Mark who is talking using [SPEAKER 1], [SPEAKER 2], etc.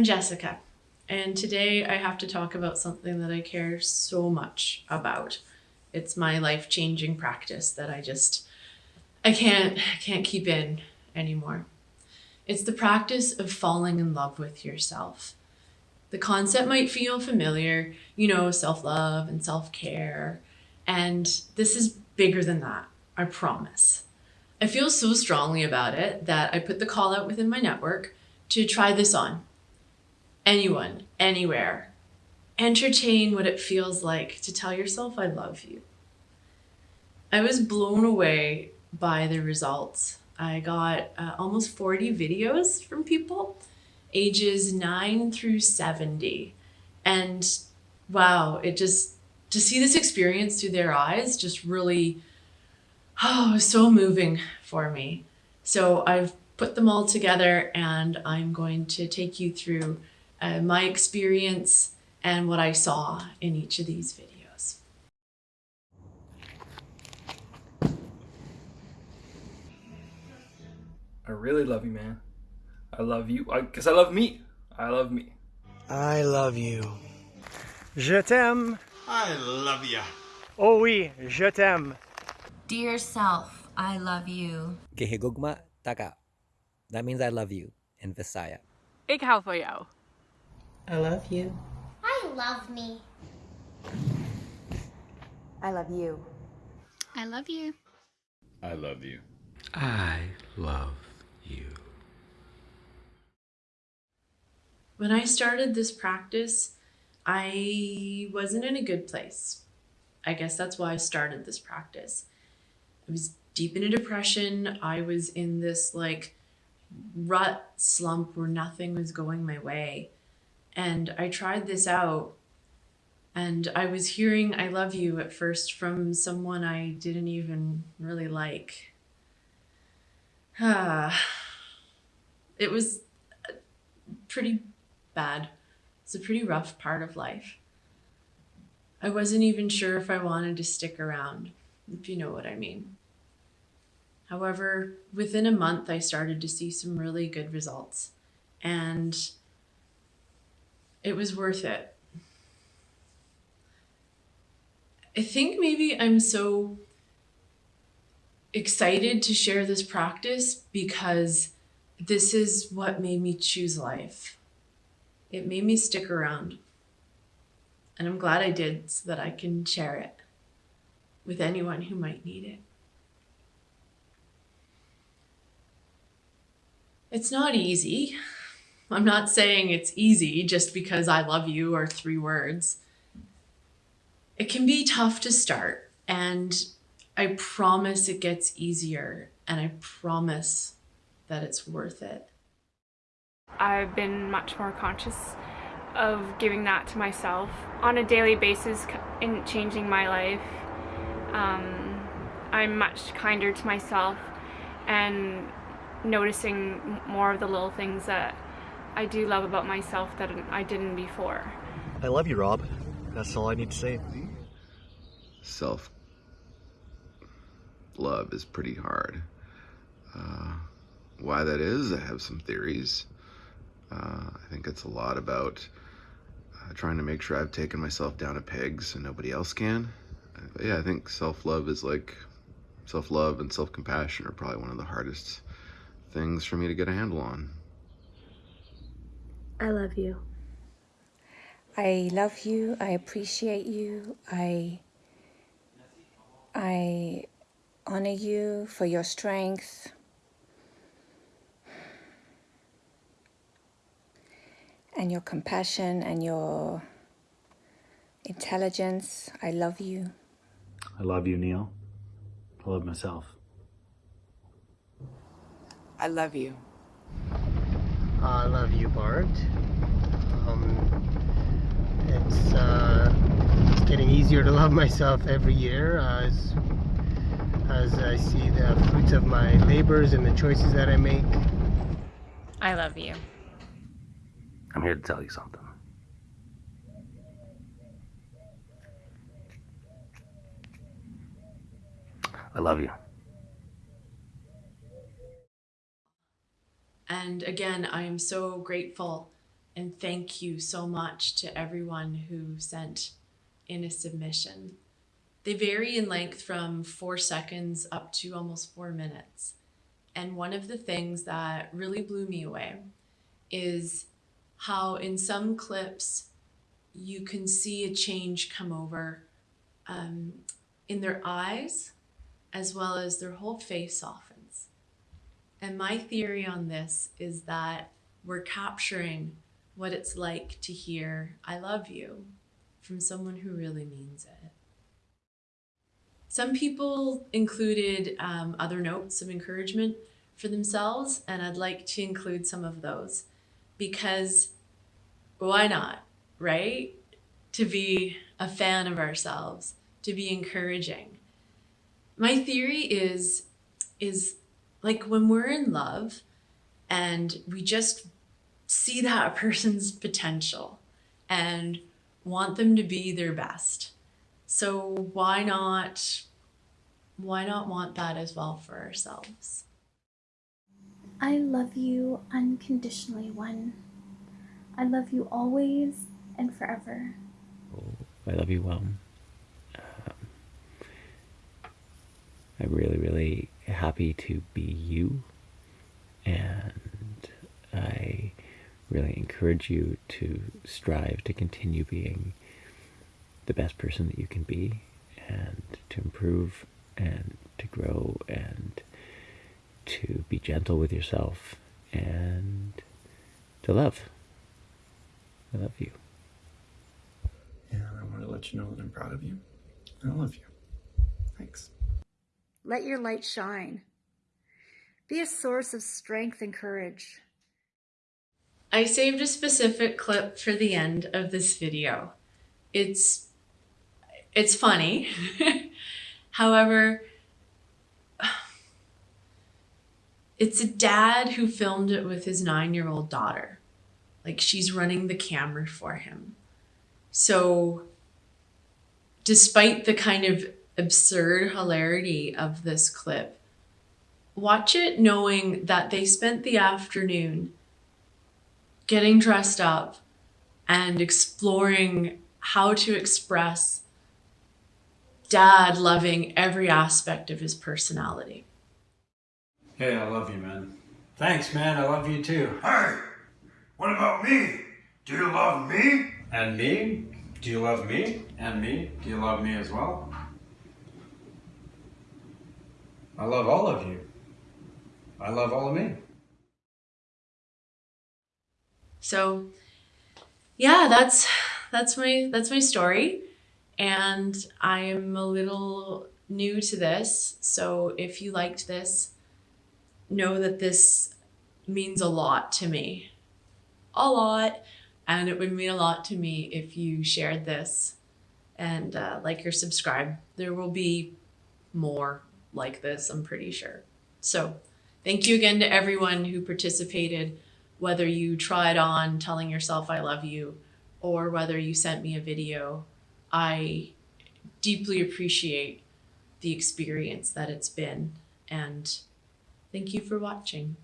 [SPEAKER 1] I'm Jessica, and today I have to talk about something that I care so much about. It's my life-changing practice that I just I can't can't keep in anymore. It's the practice of falling in love with yourself. The concept might feel familiar, you know, self-love and self-care, and this is bigger than that, I promise. I feel so strongly about it that I put the call out within my network to try this on. Anyone, anywhere. Entertain what it feels like to tell yourself I love you. I was blown away by the results. I got uh, almost 40 videos from people ages 9 through 70. And wow, it just to see this experience through their eyes just really oh, so moving for me. So I've put them all together and I'm going to take you through uh, my experience and what I saw in each of these videos.
[SPEAKER 2] I really love you, man. I love you because I, I love me. I love me.
[SPEAKER 3] I love you.
[SPEAKER 4] Je t'aime.
[SPEAKER 5] I love you.
[SPEAKER 4] Oh oui, je t'aime.
[SPEAKER 6] Dear self, I love you.
[SPEAKER 7] Kehigugma taka. That means I love you in Visaya.
[SPEAKER 8] Ik hou van jou.
[SPEAKER 9] I love you.
[SPEAKER 10] I love me.
[SPEAKER 11] I love you.
[SPEAKER 12] I love you.
[SPEAKER 13] I love you.
[SPEAKER 5] I love you.
[SPEAKER 1] When I started this practice, I wasn't in a good place. I guess that's why I started this practice. I was deep in a depression. I was in this like rut slump where nothing was going my way. And I tried this out and I was hearing I love you at first from someone I didn't even really like. Ah, it was pretty bad. It's a pretty rough part of life. I wasn't even sure if I wanted to stick around, if you know what I mean. However, within a month, I started to see some really good results and it was worth it. I think maybe I'm so excited to share this practice because this is what made me choose life. It made me stick around. And I'm glad I did so that I can share it with anyone who might need it. It's not easy. I'm not saying it's easy just because I love you are three words. It can be tough to start and I promise it gets easier and I promise that it's worth it.
[SPEAKER 8] I've been much more conscious of giving that to myself on a daily basis in changing my life. Um, I'm much kinder to myself and noticing more of the little things that I do love about myself that I didn't before.
[SPEAKER 3] I love you, Rob. That's all I need to say.
[SPEAKER 13] Self love is pretty hard. Uh, why that is, I have some theories. Uh, I think it's a lot about uh, trying to make sure I've taken myself down a peg so nobody else can. But yeah, I think self-love is like self-love and self-compassion are probably one of the hardest things for me to get a handle on.
[SPEAKER 11] I love you. I love you. I appreciate you. I I honor you for your strength. And your compassion and your intelligence. I love you.
[SPEAKER 14] I love you, Neil. I love myself.
[SPEAKER 9] I love you.
[SPEAKER 3] I love you, Bart. Um, it's, uh, it's getting easier to love myself every year as, as I see the fruits of my labors and the choices that I make.
[SPEAKER 8] I love you.
[SPEAKER 14] I'm here to tell you something. I love you.
[SPEAKER 1] And again, I am so grateful And thank you so much to everyone who sent in a submission. They vary in length from four seconds up to almost four minutes. And one of the things that really blew me away is how in some clips you can see a change come over um, in their eyes as well as their whole face softens. And my theory on this is that we're capturing what it's like to hear, I love you, from someone who really means it. Some people included um, other notes of encouragement for themselves, and I'd like to include some of those because why not, right? To be a fan of ourselves, to be encouraging. My theory is is like when we're in love and we just see that person's potential and want them to be their best. So why not why not want that as well for ourselves?
[SPEAKER 10] I love you unconditionally, one. I love you always and forever.
[SPEAKER 15] Oh, I love you, well. Um, I'm really, really happy to be you, and I really encourage you to strive to continue being the best person that you can be, and to improve, and to grow, and to be gentle with yourself, and to love. I love you.
[SPEAKER 2] And I want to let you know that I'm proud of you. I love you. Thanks.
[SPEAKER 16] Let your light shine. Be a source of strength and courage.
[SPEAKER 1] I saved a specific clip for the end of this video. It's it's funny. However, it's a dad who filmed it with his 9-year-old daughter. Like she's running the camera for him. So despite the kind of absurd hilarity of this clip, watch it knowing that they spent the afternoon getting dressed up and exploring how to express dad loving every aspect of his personality.
[SPEAKER 14] Hey, I love you, man. Thanks, man. I love you too.
[SPEAKER 5] Hey, what about me? Do you love me?
[SPEAKER 14] And me? Do you love me? And me? Do you love me as well? I love all of you. I love all of me.
[SPEAKER 1] So yeah, that's that's my that's my story. And I'm a little new to this. So if you liked this, know that this means a lot to me. A lot. And it would mean a lot to me if you shared this and uh, like or subscribe. There will be more like this, I'm pretty sure. So thank you again to everyone who participated, whether you tried on telling yourself I love you or whether you sent me a video. I deeply appreciate the experience that it's been and thank you for watching.